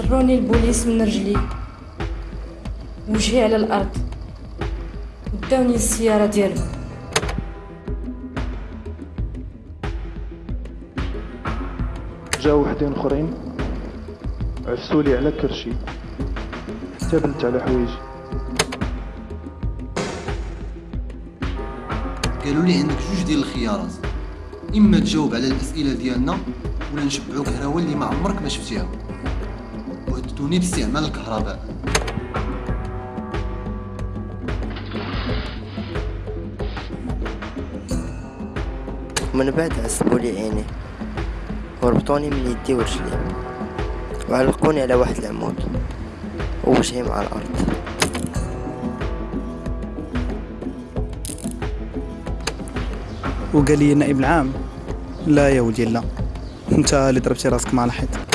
جروني البوليس من رجلي. وجهي على الأرض. وداوني السياره ديالهم. جاو وحدين أخرين. عفسولي على كرشي. حتى بلت على حوايجي قالوا لي عندك جوج ديال الخيارات. إما تجاوب على الأسئلة ديالنا ولا نشبعوك هراوه اللي ما عمرك ما شفتيها. وهددوني باستعمال الكهرباء. ومن بعد عصبوا لي عيني. وربطوني من يدي ورجلي وعلقوني على واحد العمود. ووجهي مع الأرض. وقال لي النائب العام لا يا ولدي لا. انت اللي ضربتي راسك مع الحيط.